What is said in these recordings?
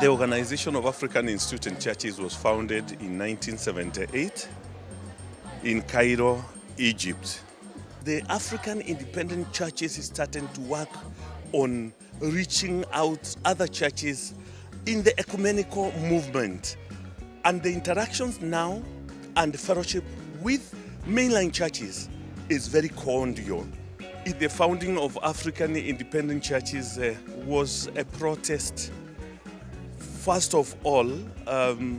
The Organization of African Instituted Churches was founded in 1978 in Cairo, Egypt. The African independent churches is starting to work on reaching out other churches in the ecumenical movement. And the interactions now and the fellowship with mainline churches is very cordial. The founding of African independent churches uh, was a protest, first of all, um,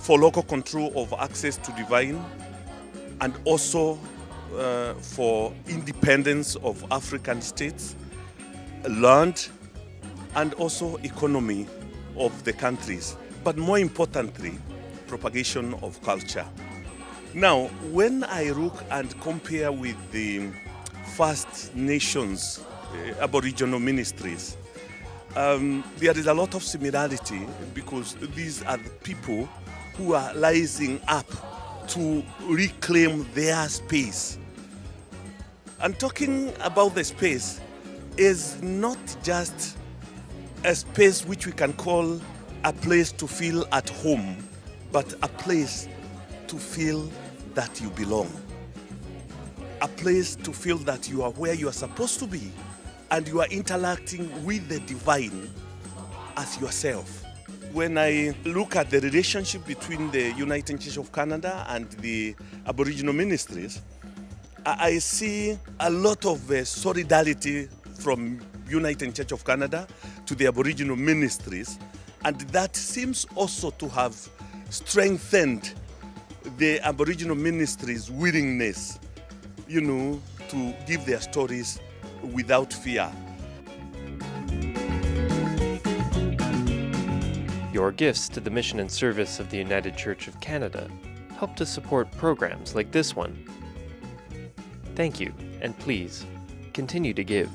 for local control of access to divine and also uh, for independence of African states, land, and also economy of the countries. But more importantly, propagation of culture. Now, when I look and compare with the First Nations uh, Aboriginal ministries, um, there is a lot of similarity because these are the people who are rising up to reclaim their space. And talking about the space is not just a space which we can call a place to feel at home, but a place to feel that you belong. A place to feel that you are where you are supposed to be and you are interacting with the divine as yourself. When I look at the relationship between the United Church of Canada and the Aboriginal ministries, I see a lot of uh, solidarity from United Church of Canada to the Aboriginal ministries and that seems also to have strengthened the Aboriginal ministries' willingness, you know, to give their stories without fear. Your gifts to the mission and service of the United Church of Canada help to support programs like this one. Thank you, and please, continue to give.